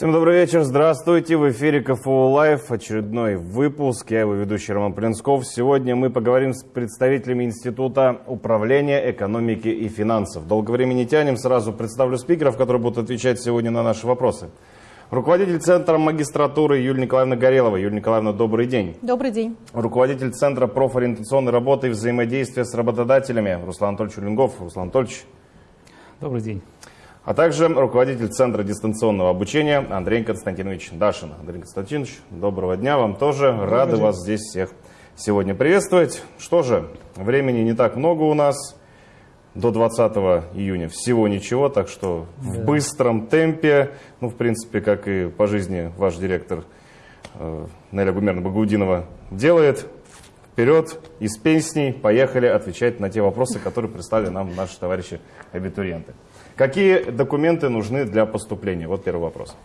Всем добрый вечер, здравствуйте. В эфире КФУ Live, очередной выпуск. Я его ведущий Роман Плинсков. Сегодня мы поговорим с представителями Института управления экономики и финансов. Долго времени не тянем, сразу представлю спикеров, которые будут отвечать сегодня на наши вопросы. Руководитель Центра магистратуры Юлия Николаевна Горелова. Юлия Николаевна, добрый день. Добрый день. Руководитель Центра профориентационной работы и взаимодействия с работодателями Руслан Анатольевич Улингов. Руслан Анатольевич. Добрый день а также руководитель Центра дистанционного обучения Андрей Константинович Дашин. Андрей Константинович, доброго дня вам тоже. Добрый Рады день. вас здесь всех сегодня приветствовать. Что же, времени не так много у нас. До 20 июня всего ничего, так что да. в быстром темпе, ну, в принципе, как и по жизни ваш директор э, Неля Гумерна Багаудинова делает, вперед, из песней, поехали отвечать на те вопросы, которые прислали нам наши товарищи абитуриенты. Какие документы нужны для поступления? Вот первый вопрос.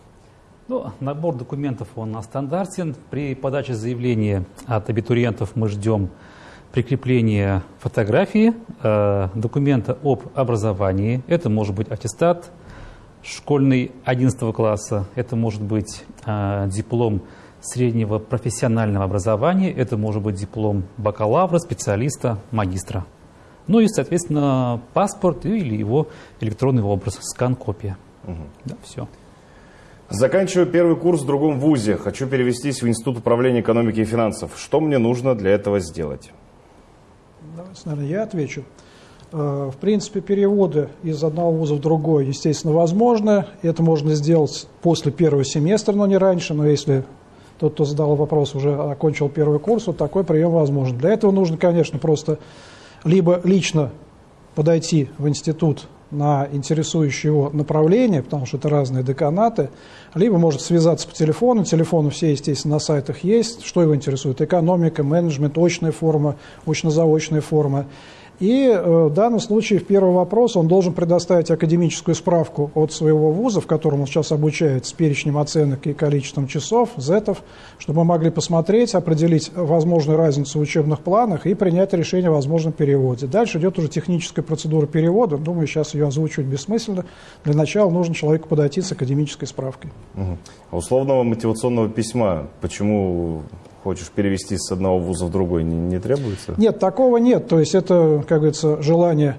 Ну, набор документов он стандартен. При подаче заявления от абитуриентов мы ждем прикрепления фотографии, э, документа об образовании. Это может быть аттестат школьный 11 класса, это может быть э, диплом среднего профессионального образования, это может быть диплом бакалавра, специалиста, магистра. Ну и, соответственно, паспорт или его электронный образ, скан-копия. Угу. Да, все. Заканчиваю первый курс в другом вузе. Хочу перевестись в Институт управления экономики и финансов. Что мне нужно для этого сделать? Давайте, наверное, я отвечу. Э, в принципе, переводы из одного вуза в другой, естественно, возможно. Это можно сделать после первого семестра, но не раньше. Но если тот, кто задал вопрос, уже окончил первый курс, вот такой прием возможен. Для этого нужно, конечно, просто либо лично подойти в институт на интересующее его направление, потому что это разные деканаты, либо может связаться по телефону, телефоны все, естественно, на сайтах есть, что его интересует, экономика, менеджмент, очная форма, очно-заочная форма. И э, в данном случае, в первый вопрос, он должен предоставить академическую справку от своего вуза, в котором он сейчас обучает, с перечнем оценок и количеством часов, зетов, чтобы мы могли посмотреть, определить возможную разницу в учебных планах и принять решение о возможном переводе. Дальше идет уже техническая процедура перевода. Думаю, сейчас ее озвучивать бессмысленно. Для начала нужно человеку подойти с академической справкой. Угу. А условного мотивационного письма почему хочешь перевести с одного вуза в другой, не, не требуется? Нет, такого нет. То есть это, как говорится, желание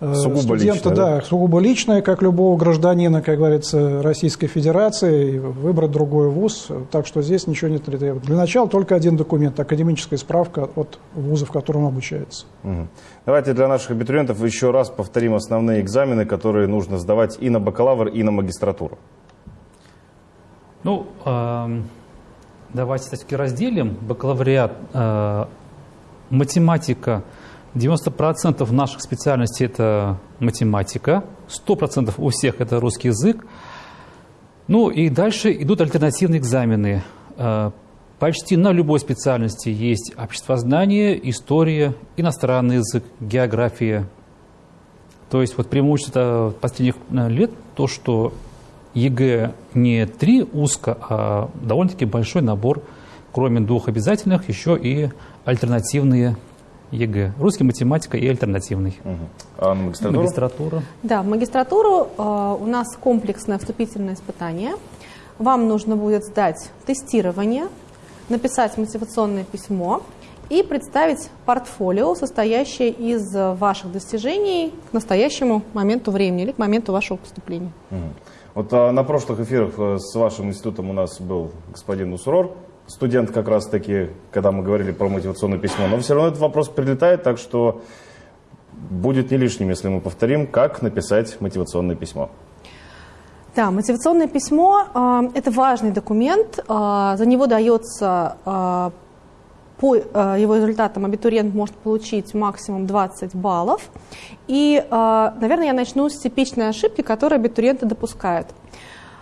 э, сугубо студента, личное, да, да, сугубо личное, как любого гражданина, как говорится, Российской Федерации, выбрать другой вуз. Так что здесь ничего не требуется. Для начала только один документ, академическая справка от вуза, в котором он обучается. Угу. Давайте для наших абитуриентов еще раз повторим основные экзамены, которые нужно сдавать и на бакалавр, и на магистратуру. Ну, э Давайте все-таки разделим. Бакалавриат, э, математика. 90% наших специальностей это математика. 100% у всех это русский язык. Ну и дальше идут альтернативные экзамены. Э, почти на любой специальности есть обществознание, история, иностранный язык, география. То есть вот преимущество последних э, лет то, что ЕГЭ не три узко, а довольно-таки большой набор, кроме двух обязательных, еще и альтернативные ЕГЭ. Русский, математика и альтернативный. Угу. А на магистратуру? Магистратура. Да, в магистратуру э, у нас комплексное вступительное испытание. Вам нужно будет сдать тестирование, написать мотивационное письмо и представить портфолио, состоящее из ваших достижений к настоящему моменту времени или к моменту вашего поступления. Угу. Вот а, на прошлых эфирах э, с вашим институтом у нас был господин Усурор, студент как раз таки, когда мы говорили про мотивационное письмо. Но все равно этот вопрос прилетает, так что будет не лишним, если мы повторим, как написать мотивационное письмо. Да, мотивационное письмо э, – это важный документ. Э, за него дается э, по э, его результатам абитуриент может получить максимум 20 баллов. И, э, наверное, я начну с типичной ошибки, которые абитуриенты допускают.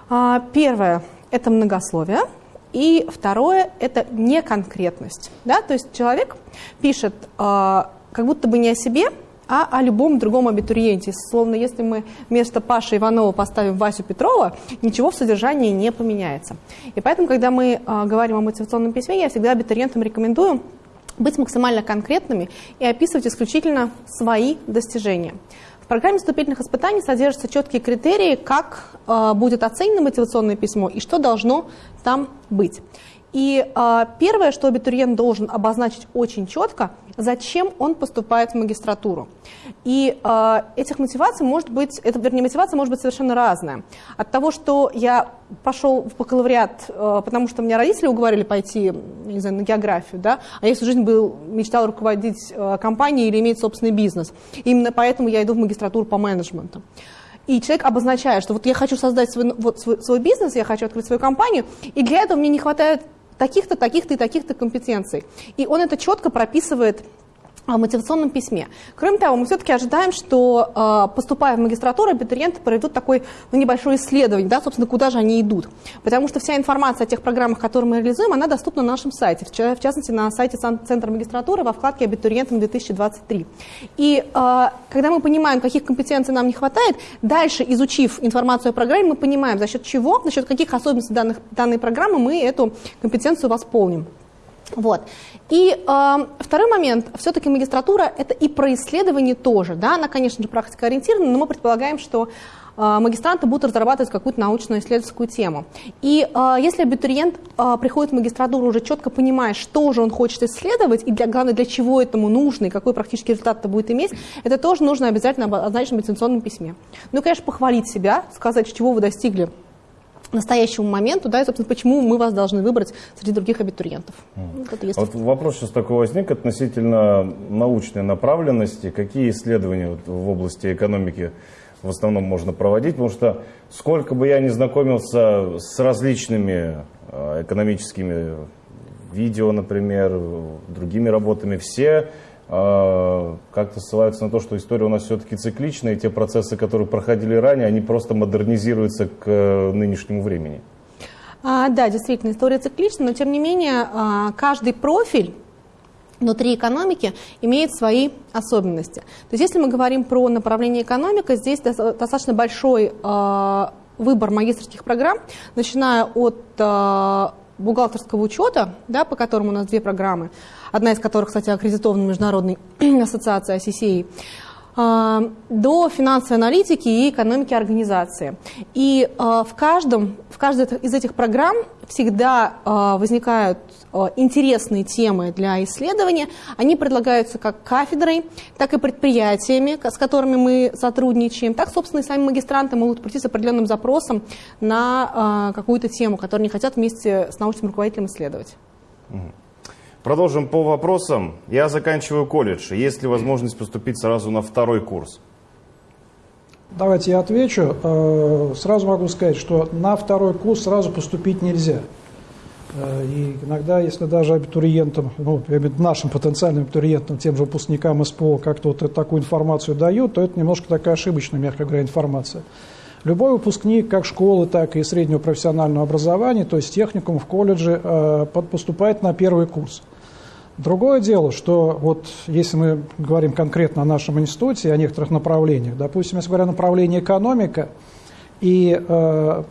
А, первое – это многословие. И второе – это неконкретность. Да? То есть человек пишет э, как будто бы не о себе, а о любом другом абитуриенте. Словно если мы вместо Паши Иванова поставим Васю Петрова, ничего в содержании не поменяется. И поэтому, когда мы э, говорим о мотивационном письме, я всегда абитуриентам рекомендую быть максимально конкретными и описывать исключительно свои достижения. В программе вступительных испытаний содержатся четкие критерии, как э, будет оценено мотивационное письмо и что должно там быть. И э, первое, что абитуриент должен обозначить очень четко, зачем он поступает в магистратуру. И э, этих мотиваций может быть, это, вернее, мотивация может быть совершенно разная. От того, что я пошел в бакалавриат, э, потому что меня родители уговорили пойти, не знаю, на географию, да, а я всю жизнь был, мечтал руководить э, компанией или иметь собственный бизнес. Именно поэтому я иду в магистратуру по менеджменту. И человек обозначает, что вот я хочу создать свой, вот свой, свой бизнес, я хочу открыть свою компанию, и для этого мне не хватает таких-то, таких-то и таких-то компетенций. И он это четко прописывает в мотивационном письме. Кроме того, мы все-таки ожидаем, что а, поступая в магистратуру, абитуриенты проведут такое ну, небольшое исследование, да, собственно, куда же они идут. Потому что вся информация о тех программах, которые мы реализуем, она доступна на нашем сайте, в частности, на сайте Центра магистратуры во вкладке «Абитуриентам 2023». И а, когда мы понимаем, каких компетенций нам не хватает, дальше, изучив информацию о программе, мы понимаем, за счет чего, за счет каких особенностей данных, данной программы мы эту компетенцию восполним. Вот. И э, второй момент, все-таки магистратура это и про исследование тоже, да, она, конечно же, практикоориентирована, но мы предполагаем, что э, магистранты будут разрабатывать какую-то научную исследовательскую тему. И э, если абитуриент э, приходит в магистратуру уже четко понимая, что же он хочет исследовать, и для, главное, для чего этому нужно, и какой практический результат это будет иметь, это тоже нужно обязательно обозначить в мотивационном письме. Ну конечно, похвалить себя, сказать, чего вы достигли настоящему моменту, да, и, собственно, почему мы вас должны выбрать среди других абитуриентов. Mm. Вот, есть... вот вопрос сейчас такой возник относительно научной направленности. Какие исследования вот в области экономики в основном можно проводить? Потому что сколько бы я ни знакомился с различными а, экономическими видео, например, другими работами, все как-то ссылаются на то, что история у нас все-таки цикличная, и те процессы, которые проходили ранее, они просто модернизируются к э, нынешнему времени. А, да, действительно, история циклична, но тем не менее а, каждый профиль внутри экономики имеет свои особенности. То есть если мы говорим про направление экономика, здесь достаточно большой выбор магистрских программ, начиная от бухгалтерского учета, да, по которому у нас две программы, одна из которых, кстати, аккредитована Международной ассоциацией ICCA, до финансовой аналитики и экономики организации. И а, в, каждом, в каждой из этих программ всегда а, возникают интересные темы для исследования. Они предлагаются как кафедрой, так и предприятиями, с которыми мы сотрудничаем. Так, собственно, и сами магистранты могут прийти с определенным запросом на какую-то тему, которую они хотят вместе с научным руководителем исследовать. Продолжим по вопросам. Я заканчиваю колледж. Есть ли возможность поступить сразу на второй курс? Давайте я отвечу. Э, сразу могу сказать, что на второй курс сразу поступить нельзя. Э, и иногда, если даже абитуриентам, ну, нашим потенциальным абитуриентам, тем же выпускникам СПО как-то вот такую информацию дают, то это немножко такая ошибочная, мягко говоря, информация. Любой выпускник как школы, так и среднего профессионального образования, то есть техникум в колледже, э, поступает на первый курс. Другое дело, что вот если мы говорим конкретно о нашем институте, о некоторых направлениях, допустим, если говоря направление экономика, и э,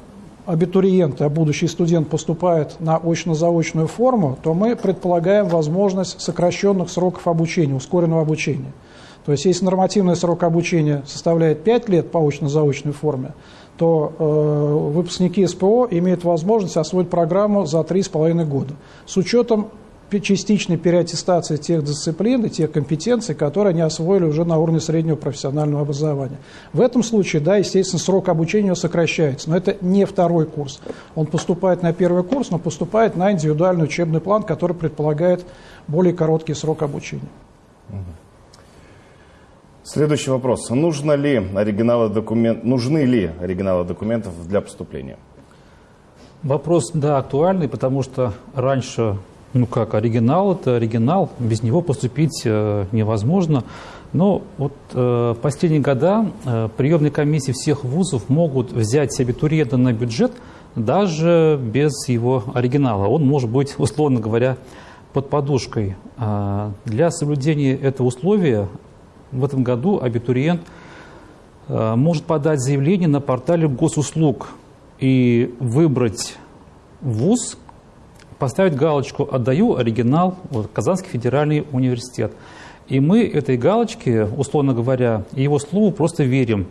абитуриент, а будущий студент поступает на очно-заочную форму, то мы предполагаем возможность сокращенных сроков обучения, ускоренного обучения. То есть если нормативный срок обучения составляет 5 лет по очно-заочной форме, то э, выпускники СПО имеют возможность освоить программу за 3,5 года с учетом частичной переаттестации тех дисциплин и тех компетенций, которые они освоили уже на уровне среднего профессионального образования. В этом случае, да, естественно, срок обучения сокращается, но это не второй курс. Он поступает на первый курс, но поступает на индивидуальный учебный план, который предполагает более короткий срок обучения. Следующий вопрос. Нужно ли оригиналы документ... Нужны ли оригиналы документов для поступления? Вопрос, да, актуальный, потому что раньше ну как, оригинал это оригинал, без него поступить э, невозможно. Но вот э, последние года э, приемные комиссии всех вузов могут взять абитуриента на бюджет даже без его оригинала. Он может быть, условно говоря, под подушкой. А для соблюдения этого условия в этом году абитуриент э, может подать заявление на портале госуслуг и выбрать вуз, поставить галочку «Отдаю оригинал вот, Казанский федеральный университет». И мы этой галочке, условно говоря, его слову просто верим.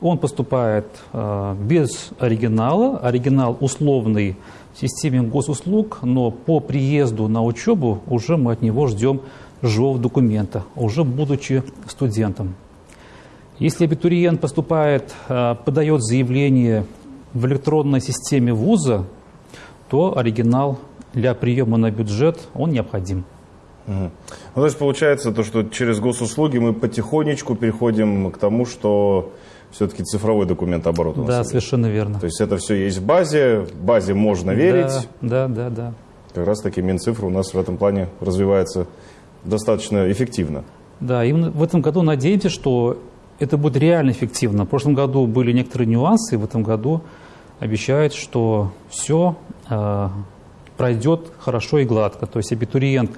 Он поступает э, без оригинала, оригинал условный в системе госуслуг, но по приезду на учебу уже мы от него ждем живого документа, уже будучи студентом. Если абитуриент поступает, э, подает заявление в электронной системе вуза, то оригинал для приема на бюджет он необходим. Угу. Ну, то есть получается то, что через госуслуги мы потихонечку переходим к тому, что все-таки цифровой документ оборот у нас. Да, совершенно верно. То есть это все есть в базе, в базе можно верить. Да, да, да, да. Как раз таки Минцифра у нас в этом плане развивается достаточно эффективно. Да, именно в этом году надеемся, что это будет реально эффективно. В прошлом году были некоторые нюансы, в этом году обещают, что все пройдет хорошо и гладко. То есть абитуриент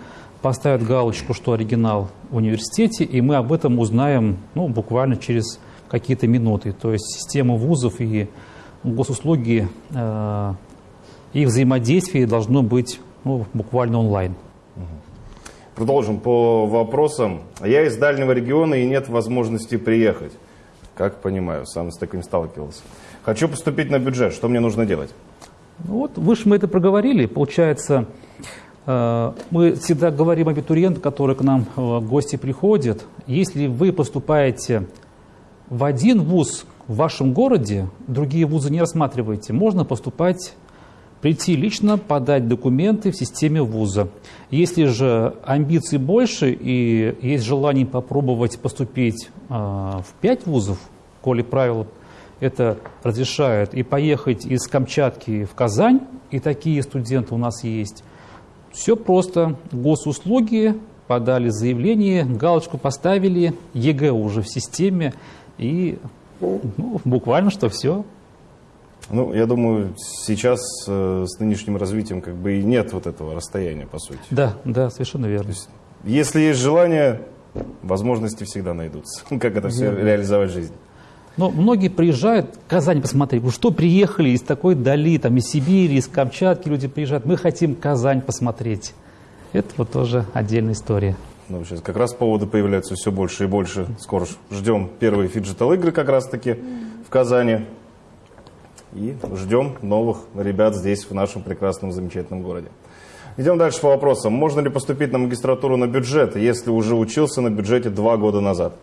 поставит галочку, что оригинал в университете, и мы об этом узнаем ну, буквально через какие-то минуты. То есть система вузов и госуслуги, э, их взаимодействие должно быть ну, буквально онлайн. Продолжим по вопросам. Я из дальнего региона и нет возможности приехать. Как понимаю, сам с таким сталкивался. Хочу поступить на бюджет. Что мне нужно делать? Ну вот, выше мы это проговорили. Получается, э, мы всегда говорим абитуриентам, которые к нам э, в гости приходят. Если вы поступаете в один вуз в вашем городе, другие вузы не рассматриваете, можно поступать прийти лично, подать документы в системе вуза. Если же амбиций больше и есть желание попробовать поступить э, в пять вузов, коли правила это разрешают, и поехать из Камчатки в Казань, и такие студенты у нас есть, все просто. Госуслуги, подали заявление, галочку поставили, ЕГЭ уже в системе, и ну, буквально что все. Ну, я думаю, сейчас э, с нынешним развитием как бы и нет вот этого расстояния, по сути. Да, да, совершенно верно. Если есть желание, возможности всегда найдутся. Как это все реализовать в жизни. Но многие приезжают в Казань посмотреть. Вы что, приехали из такой дали, там, из Сибири, из Камчатки люди приезжают. Мы хотим Казань посмотреть. Это вот тоже отдельная история. Ну, сейчас как раз поводы появляются все больше и больше. Скоро ждем первые phygital игры как раз таки в Казани. И ждем новых ребят здесь, в нашем прекрасном, замечательном городе. Идем дальше по вопросам. Можно ли поступить на магистратуру на бюджет, если уже учился на бюджете два года назад?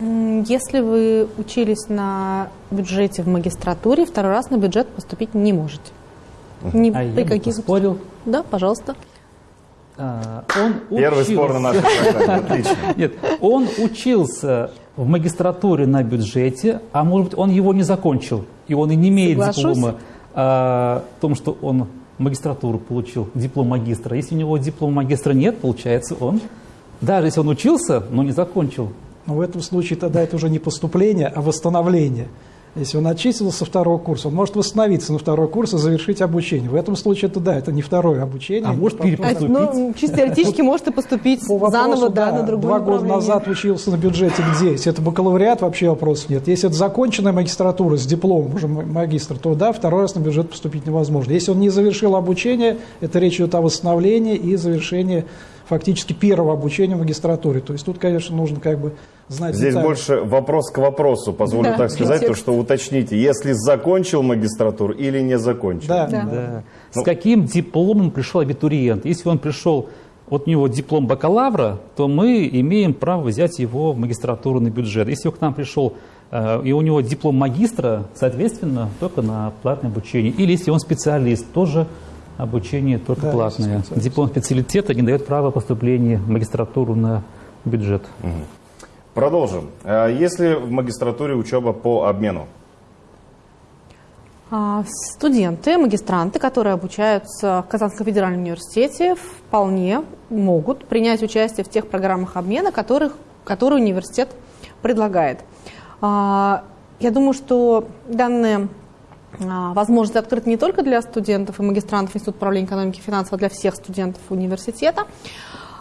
Если вы учились на бюджете в магистратуре, второй раз на бюджет поступить не можете. Ни а при я каких... спорил? Да, пожалуйста. А, он Первый учился... спор на нашей программе. Отлично. Нет, он учился в магистратуре на бюджете, а может быть он его не закончил, и он и не имеет Соглашусь. диплома а, о том, что он магистратуру получил, диплом магистра. Если у него диплома магистра нет, получается он, даже если он учился, но не закончил, но в этом случае тогда это уже не поступление, а восстановление. Если он отчислился со второго курса, он может восстановиться на второй курс и завершить обучение. В этом случае это да, это не второе обучение. А может перепоступить? Ну, чисто теоретически может и поступить По заново, да, на другое Два года назад учился на бюджете где? Если это бакалавриат, вообще вопросов нет. Если это законченная магистратура с дипломом уже магистр, то да, второй раз на бюджет поступить невозможно. Если он не завершил обучение, это речь идет о восстановлении и завершении фактически первого обучения в магистратуре. То есть тут, конечно, нужно как бы знать... Здесь детали. больше вопрос к вопросу, позволю да, так сказать, то, что уточните, если закончил магистратуру или не закончил. Да, да. да. Ну, С каким дипломом пришел абитуриент? Если он пришел, вот у него диплом бакалавра, то мы имеем право взять его в магистратуру на бюджет. Если он к нам пришел э, и у него диплом магистра, соответственно, только на платное обучение. Или если он специалист, тоже обучение только да, платное. Диплом специалитета не дает права поступления в магистратуру на бюджет. Угу. Продолжим. А если в магистратуре учеба по обмену? А, студенты, магистранты, которые обучаются в Казанском федеральном университете, вполне могут принять участие в тех программах обмена, которых, которые университет предлагает. А, я думаю, что данные возможность открыта не только для студентов и магистрантов Института управления экономики и финансов, а для всех студентов университета.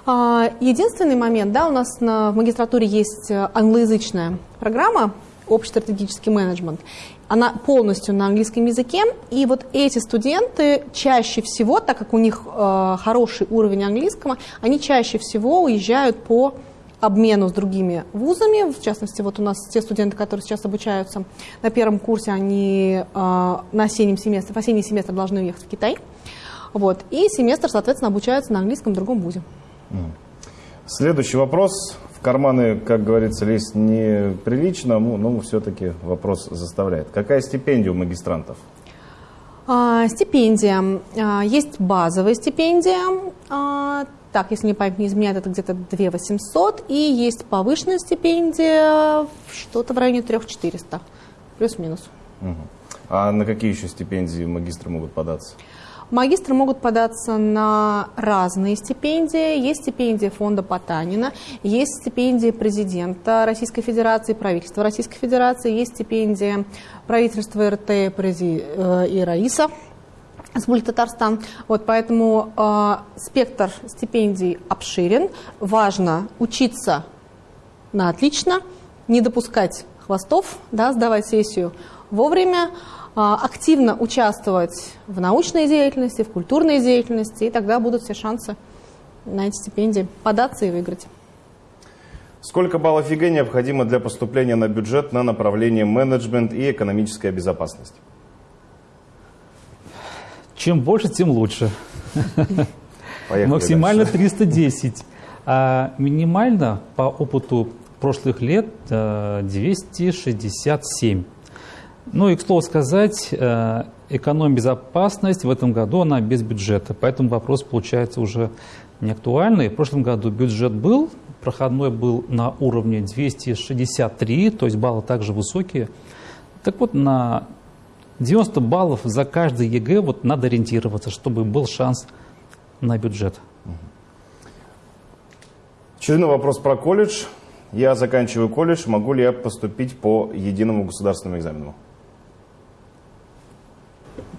А, единственный момент, да, у нас на, в магистратуре есть англоязычная программа общий стратегический менеджмент. Она полностью на английском языке, и вот эти студенты чаще всего, так как у них э, хороший уровень английского, они чаще всего уезжают по обмену с другими вузами. В частности, вот у нас те студенты, которые сейчас обучаются на первом курсе, они э, на осеннем семестре, в осенний семестр должны уехать в Китай. Вот, и семестр, соответственно, обучаются на английском в другом вузе. Следующий вопрос. В карманы, как говорится, лезть неприлично, ну, но все-таки вопрос заставляет. Какая стипендия у магистрантов? А, стипендия. А, есть базовая стипендия. А, так, если не память не изменяет, это где-то 2 800. И есть повышенная стипендия, что-то в районе 3 400. Плюс-минус. Мгм. А на какие еще стипендии магистры могут податься? Магистры могут податься на разные стипендии. Есть стипендия фонда Потанина, есть стипендия президента Российской Федерации, правительства Российской Федерации, есть стипендия правительства РТ и Раиса. Республики Татарстан. Вот, поэтому э, спектр стипендий обширен. Важно учиться на отлично, не допускать хвостов, да, сдавать сессию вовремя, а, активно участвовать в научной деятельности, в культурной деятельности, и тогда будут все шансы на эти стипендии податься и выиграть. Сколько баллов ЕГЭ необходимо для поступления на бюджет на направление менеджмент и экономическая безопасность? Чем больше, тем лучше. Поехали Максимально дальше. 310. А минимально по опыту прошлых лет э, 267. Ну и, к слову сказать, э, эконом-безопасность в этом году, она без бюджета. Поэтому вопрос получается уже не актуальный. В прошлом году бюджет был, проходной был на уровне 263, то есть баллы также высокие. Так вот, на 90 баллов за каждый ЕГЭ вот надо ориентироваться, чтобы был шанс на бюджет. Очередной вопрос про колледж. Я заканчиваю колледж, могу ли я поступить по единому государственному экзамену?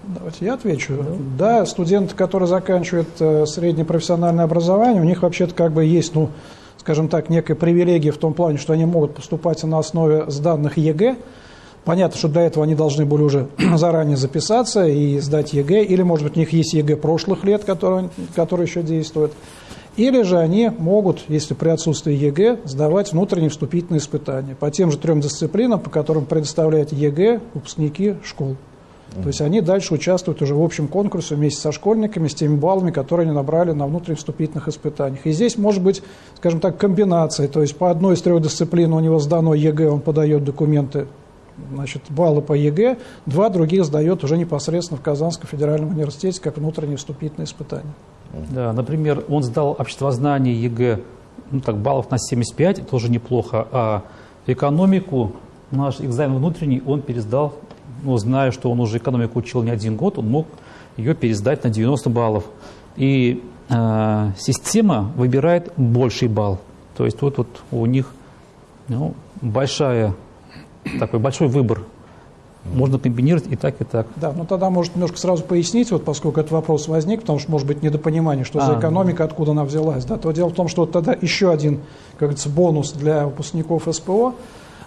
Давайте я отвечу. Да, студенты, которые заканчивают э, среднее профессиональное образование, у них вообще-то как бы есть, ну, скажем так, некая привилегия в том плане, что они могут поступать на основе сданных ЕГЭ. Понятно, что для этого они должны были уже заранее записаться и сдать ЕГЭ, или, может быть, у них есть ЕГЭ прошлых лет, которые еще действуют. Или же они могут, если при отсутствии ЕГЭ, сдавать внутренние вступительные испытания по тем же трем дисциплинам, по которым предоставляют ЕГЭ выпускники школ. То есть они дальше участвуют уже в общем конкурсе вместе со школьниками, с теми баллами, которые они набрали на внутренних вступительных испытаниях. И здесь может быть, скажем так, комбинация. То есть по одной из трех дисциплин у него сдано ЕГЭ, он подает документы, значит, баллы по ЕГЭ, два других сдает уже непосредственно в Казанском федеральном университете как внутренние вступительные испытания. Да, например, он сдал обществознание ЕГЭ, ну так, баллов на 75, это тоже неплохо, а экономику, наш экзамен внутренний, он пересдал, ну, зная, что он уже экономику учил не один год, он мог ее пересдать на 90 баллов. И э, система выбирает больший балл. То есть вот, вот у них ну, большая, такой большой выбор. Можно комбинировать и так, и так. Да, ну тогда, может, немножко сразу пояснить, вот поскольку этот вопрос возник, потому что, может быть, недопонимание, что за А, экономика, откуда она взялась. Да, то дело в том, что вот тогда еще один, как говорится, бонус для выпускников СПО.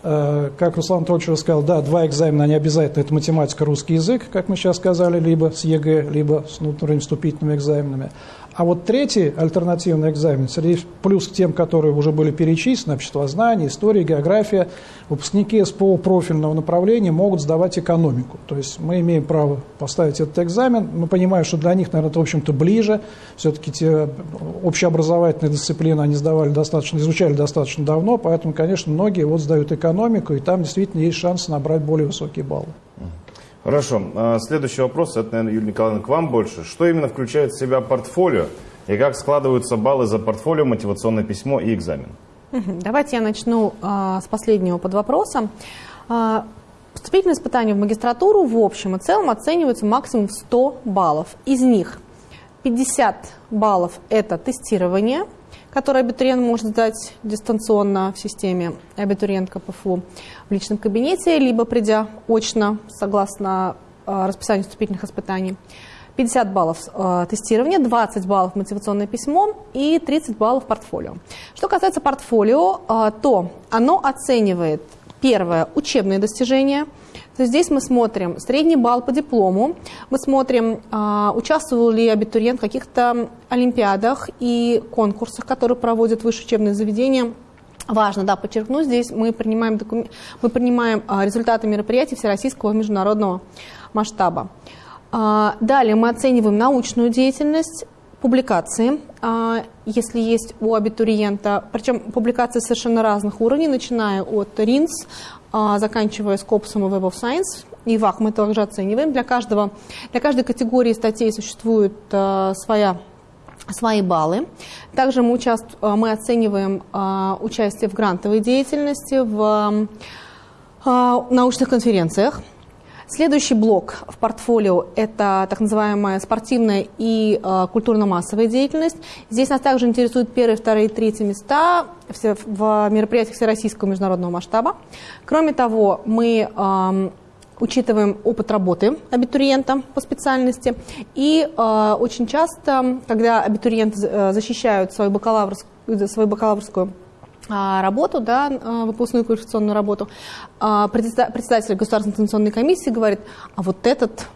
Э, Как Руслан Анатольевич уже сказал, да, два экзамена, они обязательно, это математика, русский язык, как мы сейчас сказали, либо с ЕГЭ, либо с внутренними вступительными экзаменами. А вот третий альтернативный экзамен, среди плюс к тем, которые уже были перечислены, обществознание, история, география, выпускники СПО профильного направления могут сдавать экономику. То есть мы имеем право поставить этот экзамен. Мы понимаем, что для них, наверное, это, в общем-то, ближе. Все-таки те общеобразовательные дисциплины они сдавали достаточно, изучали достаточно давно, поэтому, конечно, многие вот сдают экономику, и там действительно есть шанс набрать более высокие баллы. Хорошо. А, Следующий вопрос, это, наверное, Юлия Николаевна, к вам больше. Что именно включает в себя портфолио и как складываются баллы за портфолио, мотивационное письмо и экзамен? Давайте я начну а, с последнего под вопросом. А, Вступительные испытания в магистратуру в общем и целом оцениваются максимум в 100 баллов. Из них 50 баллов – это тестирование, которое абитуриент может сдать дистанционно в системе абитуриент КПФУ в личном кабинете, либо придя очно, согласно а, расписанию вступительных испытаний. 50 баллов э, тестирования, 20 баллов мотивационное письмо и 30 баллов портфолио. Что касается портфолио, э, то оно оценивает Первое – учебные достижения. То есть здесь мы смотрим средний балл по диплому, мы смотрим, а, участвовал ли абитуриент в каких-то олимпиадах и конкурсах, которые проводят высшее учебное заведение. Важно, да, подчеркну, здесь мы принимаем, докум... мы принимаем а, результаты мероприятий всероссийского и международного масштаба. А, далее мы оцениваем научную деятельность, публикации, если есть у абитуриента, причем публикации совершенно разных уровней, начиная от РИНС, заканчивая Скопсом и Web of Science, и ВАК мы также оцениваем. Для, каждого, для каждой категории статей существует а, своя свои баллы. Также мы, участ... мы оцениваем участие в грантовой деятельности, в научных конференциях. Следующий блок в портфолио – это так называемая спортивная и э, культурно-массовая деятельность. Здесь нас также интересуют первые, вторые, третьи места в мероприятиях всероссийского международного масштаба. Кроме того, мы э, учитываем опыт работы абитуриента по специальности. И э, очень часто, когда абитуриенты э, защищают свою бакалаврскую, свою бакалаврскую работу, да, а, выпускную квалификационную работу, а, председатель Государственной информационной комиссии говорит, а вот этот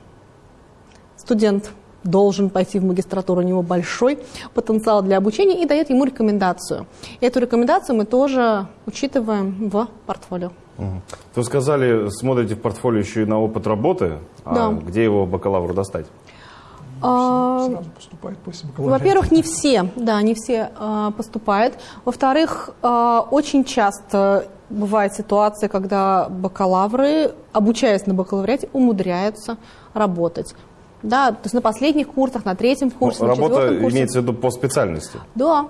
студент должен пойти в магистратуру, у него большой потенциал для обучения и дает ему рекомендацию. И эту рекомендацию мы тоже учитываем в портфолио. Угу. Вы сказали, смотрите в портфолио еще и на опыт работы, да. а где его бакалавру достать? А, сразу поступает после бакалавриата? Во-первых, не все, да, не все а, поступают. Во-вторых, а, очень часто бывает ситуация, когда бакалавры, обучаясь на бакалавриате, умудряются работать. Да, то есть на последних курсах, на третьем курсе, Но на Работа курсе. имеется в виду по специальности? Да,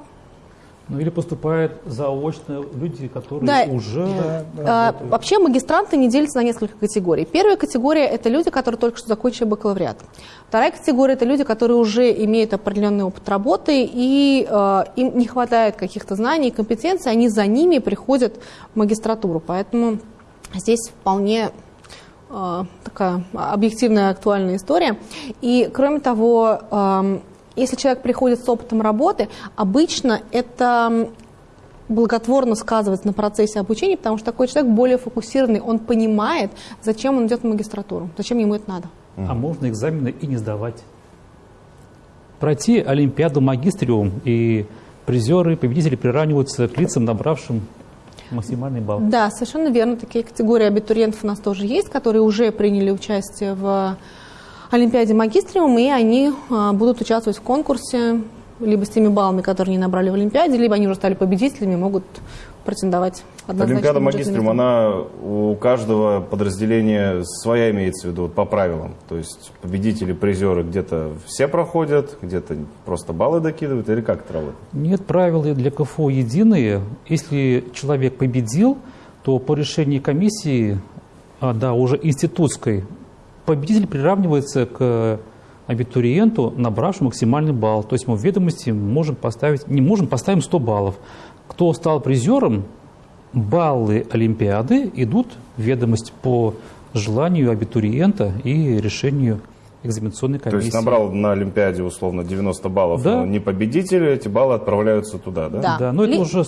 ну или поступают заочно люди, которые да. уже... Да, да, а, вообще магистранты не делятся на несколько категорий. Первая категория – это люди, которые только что закончили бакалавриат. Вторая категория – это люди, которые уже имеют определенный опыт работы, и э, им не хватает каких-то знаний и компетенций, они за ними приходят в магистратуру. Поэтому здесь вполне э, такая объективная, актуальная история. И, кроме того, э, если человек приходит с опытом работы, обычно это благотворно сказывается на процессе обучения, потому что такой человек более фокусированный, он понимает, зачем он идет в магистратуру, зачем ему это надо. А можно экзамены и не сдавать. Пройти Олимпиаду магистриум, и призеры, победители приравниваются к лицам, набравшим максимальный балл. Да, совершенно верно. Такие категории абитуриентов у нас тоже есть, которые уже приняли участие в Олимпиаде Магистриум, и они а, будут участвовать в конкурсе либо с теми баллами, которые они набрали в Олимпиаде, либо они уже стали победителями, могут претендовать. Олимпиада Магистриум, она у каждого подразделения своя имеется в виду по правилам. То есть победители, призеры где-то все проходят, где-то просто баллы докидывают, или как это работает? Нет, правила для КФО единые. Если человек победил, то по решению комиссии, а, да, уже институтской, победитель приравнивается к абитуриенту, набравшему максимальный балл. То есть мы в ведомости можем поставить, не можем, поставим 100 баллов. Кто стал призером, баллы Олимпиады идут в ведомость по желанию абитуриента и решению экзаменационной комиссии. То есть набрал на Олимпиаде условно 90 баллов, да. но не победитель, эти баллы отправляются туда, да? Да, да но Ли... это уже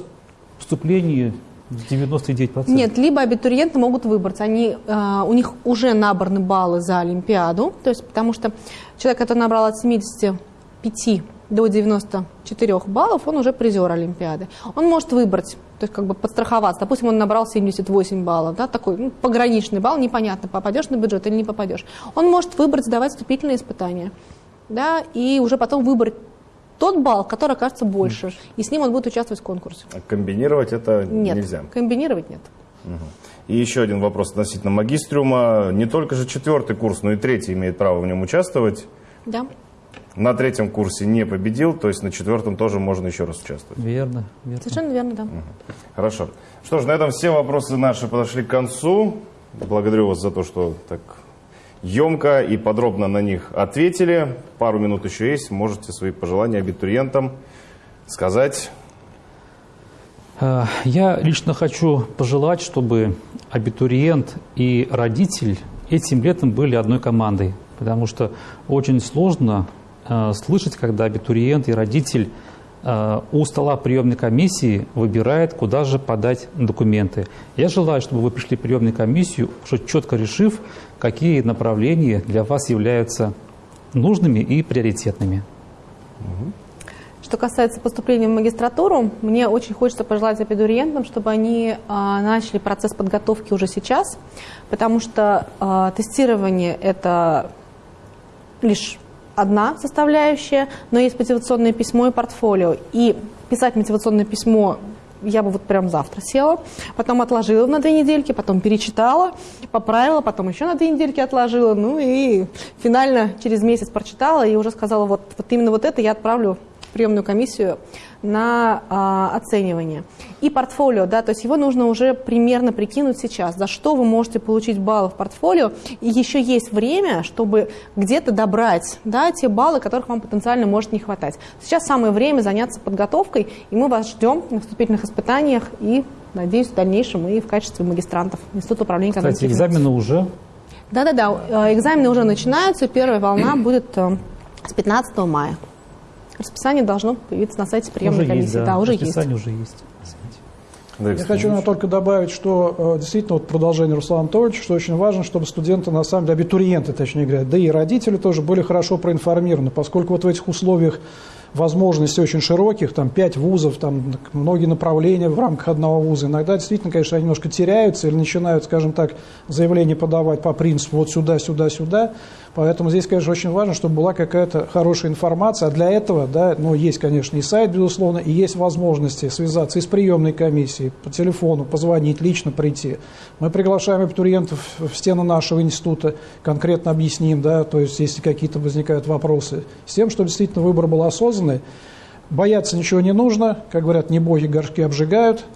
вступление 99%? Нет, либо абитуриенты могут выбрать. Они, э, у них уже набраны баллы за Олимпиаду, то есть потому что человек, который набрал от 75 до 94 баллов, он уже призер Олимпиады. Он может выбрать, то есть как бы подстраховаться. Допустим, он набрал 78 баллов, да, такой ну, пограничный балл, непонятно, попадешь на бюджет или не попадешь. Он может выбрать, сдавать вступительные испытания, да, и уже потом выбрать тот балл, который окажется больше, и с ним он будет участвовать в конкурсе. А комбинировать это нет, нельзя? комбинировать нет. Угу. И еще один вопрос относительно магистриума. Не только же четвертый курс, но и третий имеет право в нем участвовать. Да. На третьем курсе не победил, то есть на четвертом тоже можно еще раз участвовать. Верно. верно. Совершенно верно, да. Угу. Хорошо. Что ж, на этом все вопросы наши подошли к концу. Благодарю вас за то, что так емко и подробно на них ответили. Пару минут еще есть, можете свои пожелания абитуриентам сказать. Э, я лично хочу пожелать, чтобы абитуриент и родитель этим летом были одной командой, потому что очень сложно э, слышать, когда абитуриент и родитель у стола приемной комиссии выбирает, куда же подать документы. Я желаю, чтобы вы пришли в приемную комиссию, уже четко решив, какие направления для вас являются нужными и приоритетными. Что касается поступления в магистратуру, мне очень хочется пожелать абитуриентам, чтобы они а, начали процесс подготовки уже сейчас, потому что а, тестирование это лишь одна составляющая, но есть мотивационное письмо и портфолио. И писать мотивационное письмо я бы вот прям завтра села, потом отложила на две недельки, потом перечитала, поправила, потом еще на две недельки отложила, ну и финально через месяц прочитала и уже сказала, вот, вот именно вот это я отправлю приемную комиссию на а, оценивание. И портфолио, да, то есть его нужно уже примерно прикинуть сейчас, за что вы можете получить баллы в портфолио, и еще есть время, чтобы где-то добрать, да, те баллы, которых вам потенциально может не хватать. Сейчас самое время заняться подготовкой, и мы вас ждем на вступительных испытаниях и, надеюсь, в дальнейшем и в качестве магистрантов Института управления Кстати, экономики. и экзамены уже Да-да-да, э, экзамены уже начинаются, первая волна будет э, с 15 мая. Расписание должно появиться на сайте приемной уже комиссии. есть, да, да, уже есть. расписание уже есть. Андрей Я хочу наверное, только добавить, что э, действительно вот продолжение Руслана Анатольевича, что очень важно, чтобы студенты, на самом деле, абитуриенты, точнее говоря, да и родители тоже были хорошо проинформированы, поскольку вот в этих условиях возможностей очень широких, там пять вузов, там многие направления в рамках одного вуза, иногда действительно, конечно, они немножко теряются или начинают, скажем так, заявление подавать по принципу вот сюда, сюда, сюда. Поэтому здесь, конечно, очень важно, чтобы была какая-то хорошая информация. А для этого, да, ну, есть, конечно, и сайт, безусловно, и есть возможности связаться и с приемной комиссией, по телефону, позвонить, лично прийти. Мы приглашаем абитуриентов в стены нашего института, конкретно объясним, да, то есть если какие-то возникают вопросы, с тем, чтобы действительно выбор был осознанный. Бояться ничего не нужно, как говорят, не боги горшки обжигают –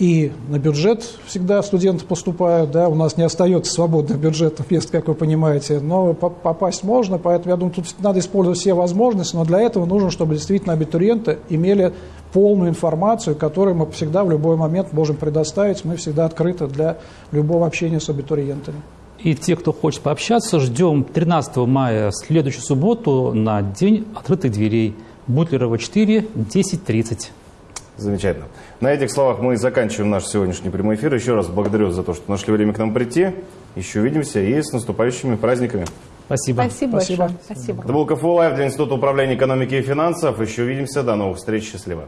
и на бюджет всегда студенты поступают, да, у нас не остается свободных бюджетных мест, как вы понимаете, но по- попасть можно, поэтому я думаю, тут надо использовать все возможности, но для этого нужно, чтобы действительно абитуриенты имели полную информацию, которую мы всегда в любой момент можем предоставить, мы всегда открыты для любого общения с абитуриентами. И те, кто хочет пообщаться, ждем 13 мая, следующую субботу, на День открытых дверей. Бутлерова 4, 10.30. Замечательно. На этих словах мы заканчиваем наш сегодняшний прямой эфир. Еще раз благодарю за то, что нашли время к нам прийти. Еще увидимся и с наступающими праздниками. Спасибо. Спасибо, Спасибо. большое. Спасибо. Это был КФУ Лайв для Института управления экономики и финансов. Еще увидимся. До новых встреч. Счастливо.